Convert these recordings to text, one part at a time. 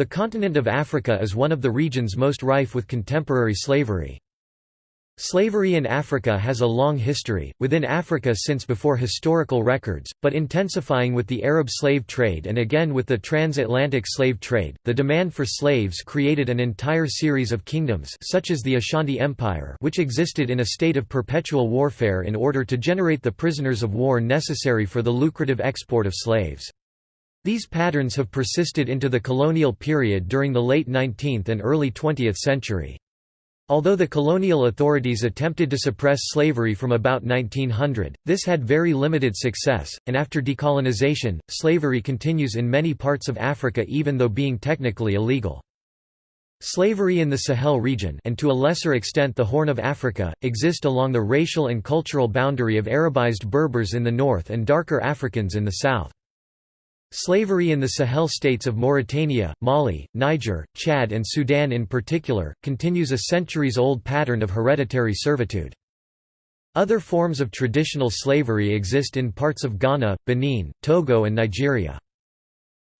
The continent of Africa is one of the regions most rife with contemporary slavery. Slavery in Africa has a long history, within Africa since before historical records, but intensifying with the Arab slave trade and again with the transatlantic slave trade. The demand for slaves created an entire series of kingdoms such as the Ashanti Empire which existed in a state of perpetual warfare in order to generate the prisoners of war necessary for the lucrative export of slaves. These patterns have persisted into the colonial period during the late 19th and early 20th century. Although the colonial authorities attempted to suppress slavery from about 1900, this had very limited success, and after decolonization, slavery continues in many parts of Africa even though being technically illegal. Slavery in the Sahel region and to a lesser extent the Horn of Africa, exist along the racial and cultural boundary of Arabized Berbers in the north and darker Africans in the south. Slavery in the Sahel states of Mauritania, Mali, Niger, Chad and Sudan in particular, continues a centuries-old pattern of hereditary servitude. Other forms of traditional slavery exist in parts of Ghana, Benin, Togo and Nigeria.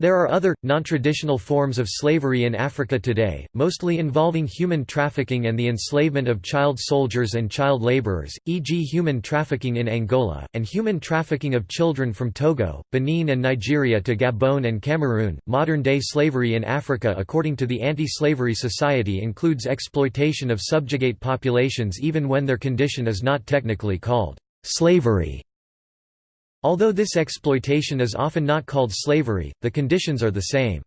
There are other, non-traditional forms of slavery in Africa today, mostly involving human trafficking and the enslavement of child soldiers and child laborers, e.g. human trafficking in Angola, and human trafficking of children from Togo, Benin and Nigeria to Gabon and Cameroon. Modern-day slavery in Africa according to the Anti-Slavery Society includes exploitation of subjugate populations even when their condition is not technically called slavery. Although this exploitation is often not called slavery, the conditions are the same.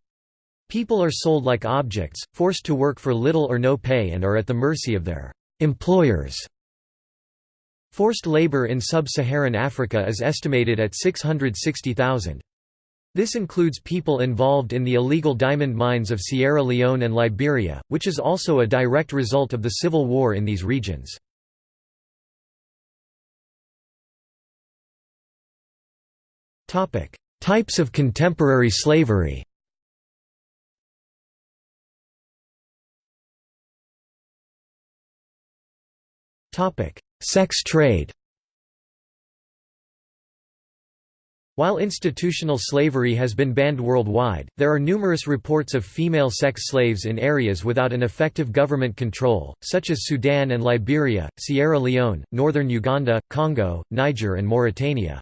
People are sold like objects, forced to work for little or no pay and are at the mercy of their employers. Forced labor in sub-Saharan Africa is estimated at 660,000. This includes people involved in the illegal diamond mines of Sierra Leone and Liberia, which is also a direct result of the civil war in these regions. Types of contemporary slavery. Sex trade. While institutional slavery has been banned worldwide, there are numerous reports of female sex slaves in areas without an effective government control, such as Sudan and Liberia, Sierra Leone, northern Uganda, Congo, Niger and Mauritania.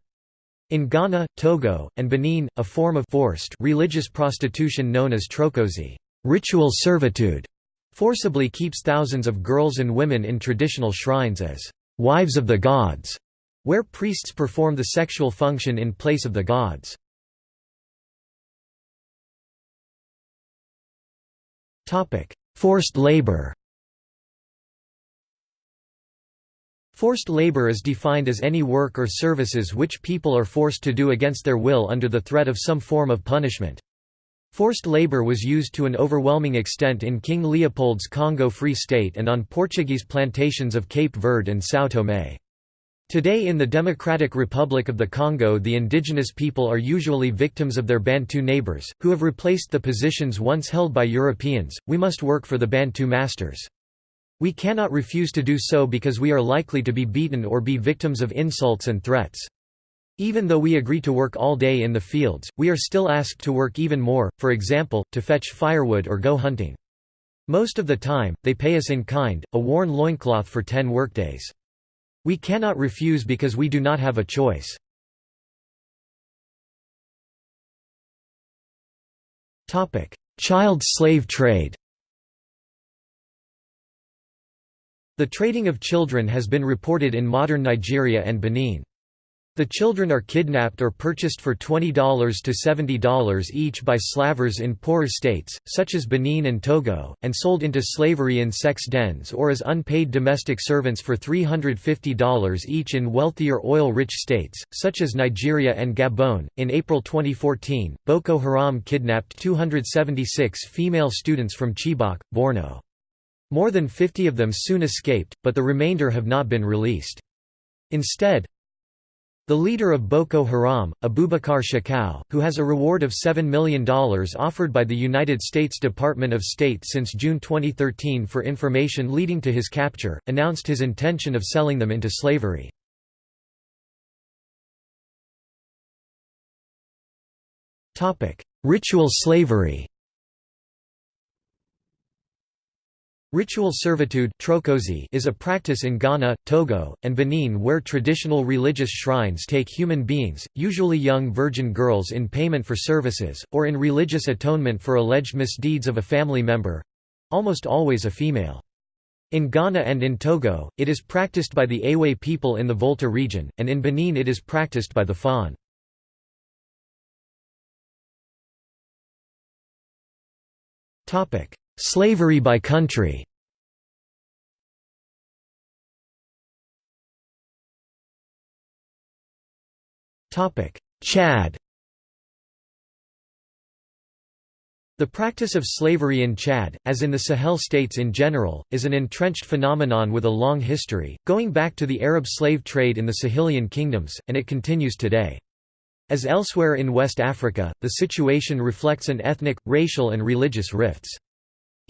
In Ghana, Togo, and Benin, a form of forced religious prostitution known as trokosi ritual servitude", forcibly keeps thousands of girls and women in traditional shrines as «wives of the gods», where priests perform the sexual function in place of the gods. Forced labor Forced labor is defined as any work or services which people are forced to do against their will under the threat of some form of punishment. Forced labor was used to an overwhelming extent in King Leopold's Congo Free State and on Portuguese plantations of Cape Verde and São Tomé. Today in the Democratic Republic of the Congo the indigenous people are usually victims of their Bantu neighbors, who have replaced the positions once held by Europeans, we must work for the Bantu masters. We cannot refuse to do so because we are likely to be beaten or be victims of insults and threats. Even though we agree to work all day in the fields, we are still asked to work even more, for example, to fetch firewood or go hunting. Most of the time, they pay us in kind, a worn loincloth for ten workdays. We cannot refuse because we do not have a choice. Child slave trade The trading of children has been reported in modern Nigeria and Benin. The children are kidnapped or purchased for $20 to $70 each by slavers in poorer states, such as Benin and Togo, and sold into slavery in sex dens or as unpaid domestic servants for $350 each in wealthier oil-rich states, such as Nigeria and Gabon. In April 2014, Boko Haram kidnapped 276 female students from Chibok, Borno. More than 50 of them soon escaped, but the remainder have not been released. Instead, the leader of Boko Haram, Abubakar Shekau, who has a reward of $7 million offered by the United States Department of State since June 2013 for information leading to his capture, announced his intention of selling them into slavery. Ritual slavery Ritual servitude is a practice in Ghana, Togo, and Benin where traditional religious shrines take human beings, usually young virgin girls in payment for services, or in religious atonement for alleged misdeeds of a family member—almost always a female. In Ghana and in Togo, it is practiced by the Ewe people in the Volta region, and in Benin it is practiced by the Fon. Slavery by country Chad The practice of slavery in Chad, as in the Sahel states in general, is an entrenched phenomenon with a long history, going back to the Arab slave trade in the Sahelian kingdoms, and it continues today. As elsewhere in West Africa, the situation reflects an ethnic, racial and religious rifts.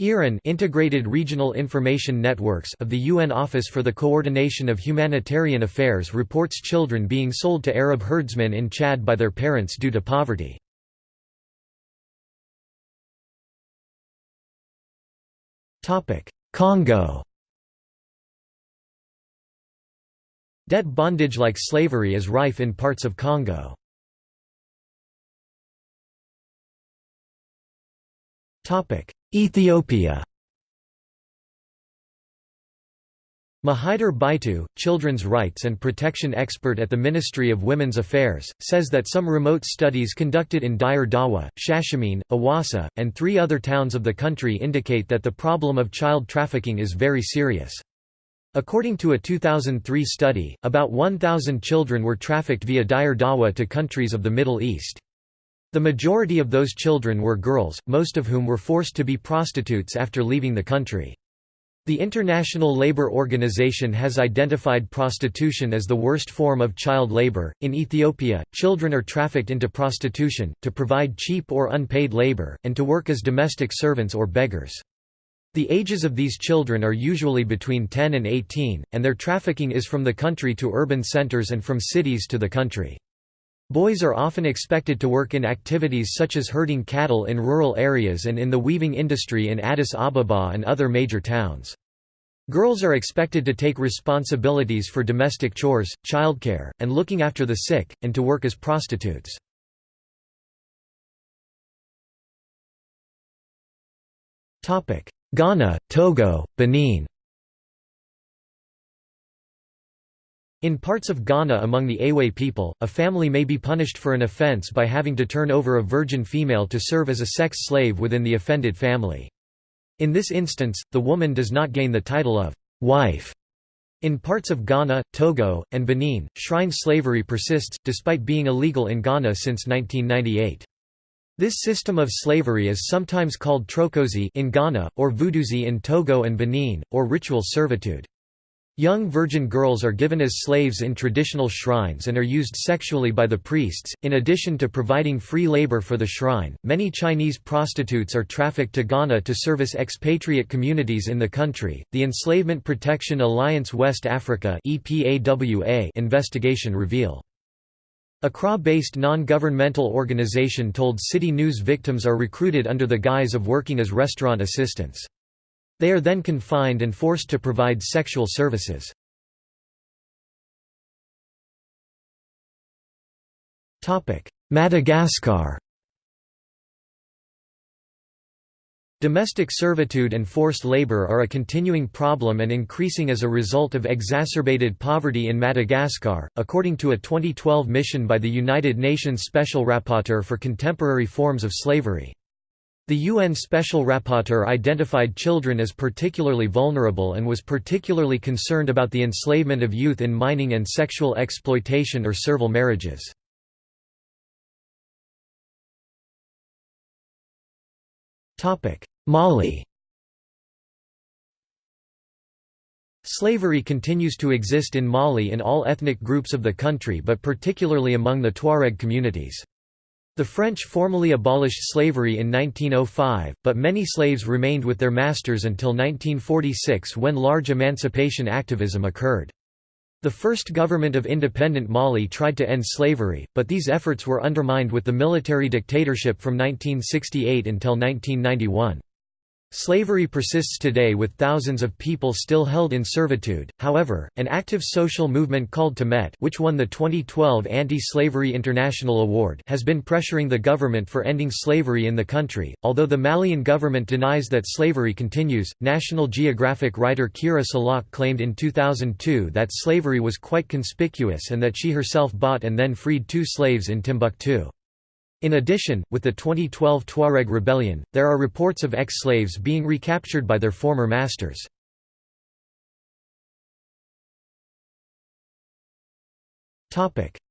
IRIN Integrated Regional Information Networks of the UN Office for the Coordination of Humanitarian Affairs reports children being sold to Arab herdsmen in Chad by their parents due to poverty. Congo Debt bondage like slavery is rife in parts of Congo. Ethiopia Mahidar Baitu, children's rights and protection expert at the Ministry of Women's Affairs, says that some remote studies conducted in Dire Dawa, Shashamene, Awasa, and three other towns of the country indicate that the problem of child trafficking is very serious. According to a 2003 study, about 1,000 children were trafficked via Dire Dawa to countries of the Middle East. The majority of those children were girls, most of whom were forced to be prostitutes after leaving the country. The International Labour Organization has identified prostitution as the worst form of child labor. In Ethiopia, children are trafficked into prostitution, to provide cheap or unpaid labor, and to work as domestic servants or beggars. The ages of these children are usually between 10 and 18, and their trafficking is from the country to urban centers and from cities to the country. Boys are often expected to work in activities such as herding cattle in rural areas and in the weaving industry in Addis Ababa and other major towns. Girls are expected to take responsibilities for domestic chores, childcare, and looking after the sick, and to work as prostitutes. Ghana, Togo, Benin In parts of Ghana among the Ewe people, a family may be punished for an offence by having to turn over a virgin female to serve as a sex slave within the offended family. In this instance, the woman does not gain the title of wife. In parts of Ghana, Togo, and Benin, shrine slavery persists, despite being illegal in Ghana since 1998. This system of slavery is sometimes called trokosi in Ghana, or vuduzi in Togo and Benin, or ritual servitude. Young virgin girls are given as slaves in traditional shrines and are used sexually by the priests. In addition to providing free labor for the shrine, many Chinese prostitutes are trafficked to Ghana to service expatriate communities in the country. The Enslavement Protection Alliance West Africa investigation reveal. Accra-based non-governmental organization told City News victims are recruited under the guise of working as restaurant assistants. They are then confined and forced to provide sexual services. Madagascar Domestic servitude and forced labor are a continuing problem and increasing as a result of exacerbated poverty in Madagascar, according to a 2012 mission by the United Nations Special Rapporteur for Contemporary Forms of Slavery. The UN Special Rapporteur identified children as particularly vulnerable and was particularly concerned about the enslavement of youth in mining and sexual exploitation or servile marriages. Mali Slavery continues to exist in Mali in all ethnic groups of the country but particularly among the Tuareg communities. The French formally abolished slavery in 1905, but many slaves remained with their masters until 1946 when large emancipation activism occurred. The first government of independent Mali tried to end slavery, but these efforts were undermined with the military dictatorship from 1968 until 1991. Slavery persists today with thousands of people still held in servitude, however, an active social movement called Temedt which won the 2012 Anti-Slavery International Award has been pressuring the government for ending slavery in the country. Although the Malian government denies that slavery continues, National Geographic writer Kira Salak claimed in 2002 that slavery was quite conspicuous and that she herself bought and then freed two slaves in Timbuktu. In addition, with the 2012 Tuareg rebellion, there are reports of ex-slaves being recaptured by their former masters.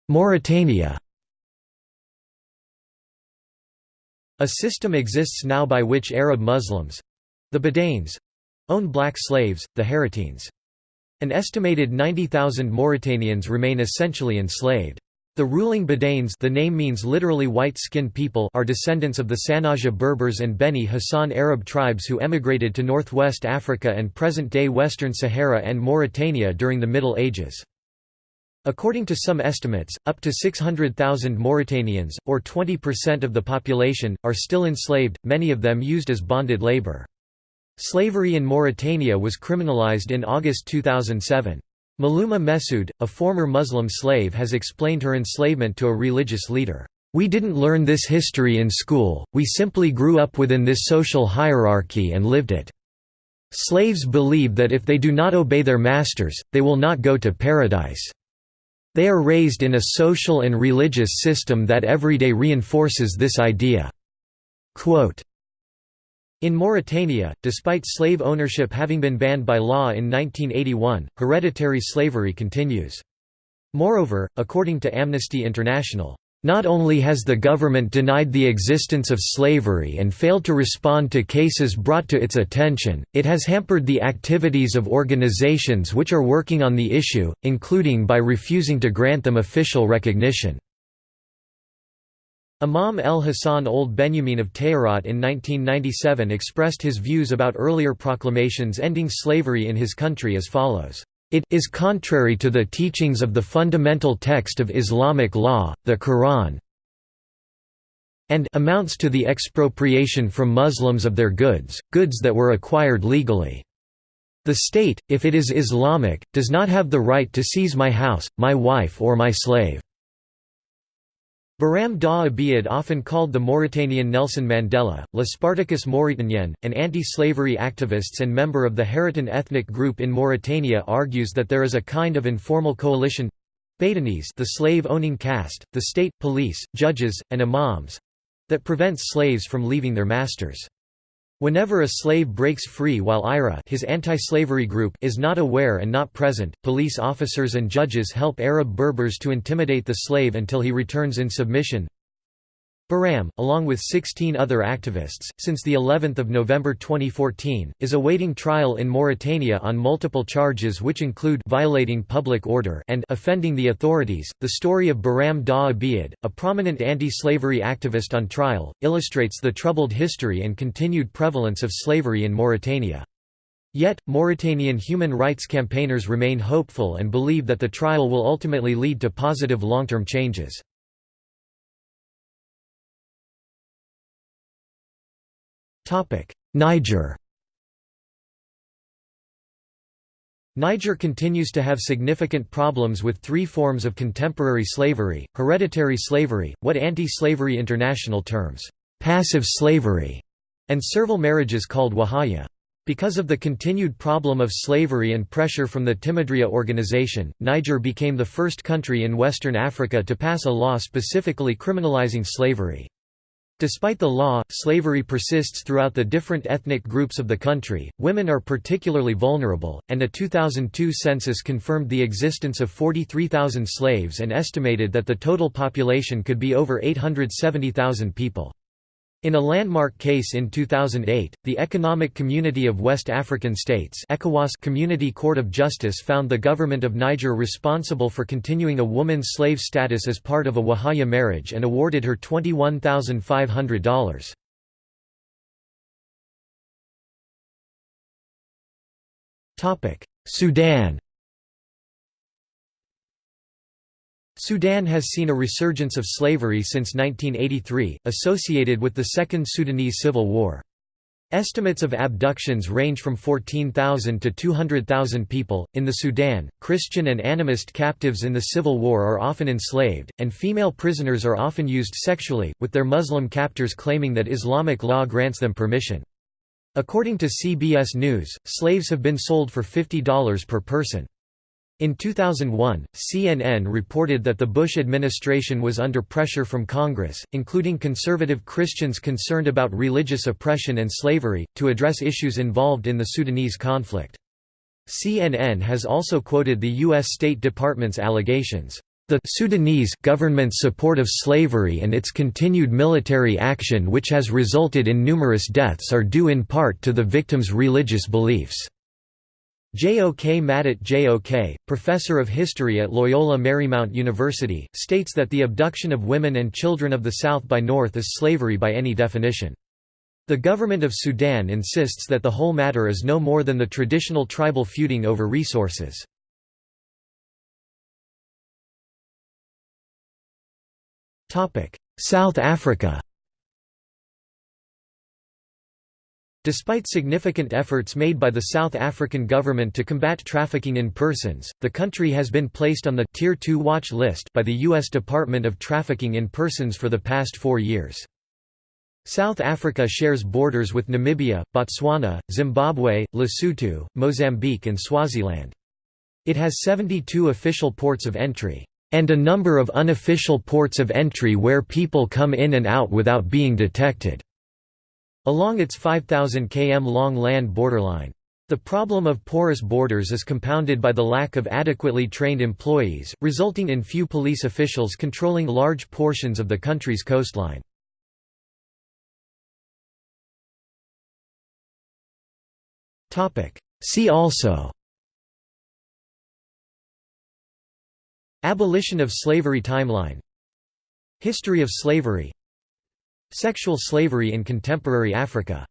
Mauritania A system exists now by which Arab Muslims—the Beydanes—own black slaves, the Haratines. An estimated 90,000 Mauritanians remain essentially enslaved. The ruling Beydanes the name means literally white-skinned people are descendants of the Sanhaja Berbers and Beni Hassan Arab tribes who emigrated to northwest Africa and present-day Western Sahara and Mauritania during the Middle Ages. According to some estimates, up to 600,000 Mauritanians, or 20% of the population, are still enslaved, many of them used as bonded labor. Slavery in Mauritania was criminalized in August 2007. Maluma Messoud, a former Muslim slave has explained her enslavement to a religious leader. We didn't learn this history in school, we simply grew up within this social hierarchy and lived it. Slaves believe that if they do not obey their masters, they will not go to paradise. They are raised in a social and religious system that everyday reinforces this idea." Quote, in Mauritania, despite slave ownership having been banned by law in 1981, hereditary slavery continues. Moreover, according to Amnesty International, not only has the government denied the existence of slavery and failed to respond to cases brought to its attention, it has hampered the activities of organizations which are working on the issue, including by refusing to grant them official recognition. Imam el Hassan Ould Benyamine of Tayarat in 1997 expressed his views about earlier proclamations ending slavery in his country as follows. It is contrary to the teachings of the fundamental text of Islamic law, the Quran, and amounts to the expropriation from Muslims of their goods, goods that were acquired legally. The state, if it is Islamic, does not have the right to seize my house, my wife or my slave. Biram Dah Abeid often called the Mauritanian Nelson Mandela, Le Spartacus Mauritanien, an anti-slavery activist and member of the Haratin ethnic group in Mauritania argues that there is a kind of informal coalition Badanese the slave-owning caste, the state, police, judges, and imams that prevents slaves from leaving their masters. Whenever a slave breaks free while IRA his anti-slavery group is not aware and not present, police officers and judges help Arab Berbers to intimidate the slave until he returns in submission. Biram, along with 16 other activists, since the 11th of November 2014, is awaiting trial in Mauritania on multiple charges which include violating public order and offending the authorities. The story of Biram Dah Abeid, a prominent anti-slavery activist on trial, illustrates the troubled history and continued prevalence of slavery in Mauritania. Yet, Mauritanian human rights campaigners remain hopeful and believe that the trial will ultimately lead to positive long-term changes. Niger Niger continues to have significant problems with three forms of contemporary slavery, hereditary slavery, what Anti-Slavery International terms, "...passive slavery", and servile marriages called wahaya. Because of the continued problem of slavery and pressure from the Timidria organization, Niger became the first country in Western Africa to pass a law specifically criminalizing slavery. Despite the law, slavery persists throughout the different ethnic groups of the country. Women are particularly vulnerable, and a 2002 census confirmed the existence of 43,000 slaves and estimated that the total population could be over 870,000 people. In a landmark case in 2008, the Economic Community of West African States ECOWAS Community Court of Justice found the government of Niger responsible for continuing a woman's slave status as part of a Wahaya marriage and awarded her $21,500. Sudan Sudan has seen a resurgence of slavery since 1983, associated with the Second Sudanese Civil War. Estimates of abductions range from 14,000 to 200,000 people. In the Sudan, Christian and animist captives in the civil war are often enslaved, and female prisoners are often used sexually, with their Muslim captors claiming that Islamic law grants them permission. According to CBS News, slaves have been sold for $50 per person. In 2001, CNN reported that the Bush administration was under pressure from Congress, including conservative Christians concerned about religious oppression and slavery, to address issues involved in the Sudanese conflict. CNN has also quoted the U.S. State Department's allegations. The Sudanese government's support of slavery and its continued military action which has resulted in numerous deaths are due in part to the victims' religious beliefs. Jok Madut Jok, professor of history at Loyola Marymount University, states that the abduction of women and children of the South by North is slavery by any definition. The government of Sudan insists that the whole matter is no more than the traditional tribal feuding over resources. South Africa Despite significant efforts made by the South African government to combat trafficking in persons, the country has been placed on the Tier 2 watch list by the U.S. Department of Trafficking in Persons for the past four years. South Africa shares borders with Namibia, Botswana, Zimbabwe, Lesotho, Mozambique and Swaziland. It has 72 official ports of entry, and a number of unofficial ports of entry where people come in and out without being detected. Along its 5,000 km long land borderline. The problem of porous borders is compounded by the lack of adequately trained employees, resulting in few police officials controlling large portions of the country's coastline. See also Abolition of slavery timeline History of slavery Sexual slavery in contemporary Africa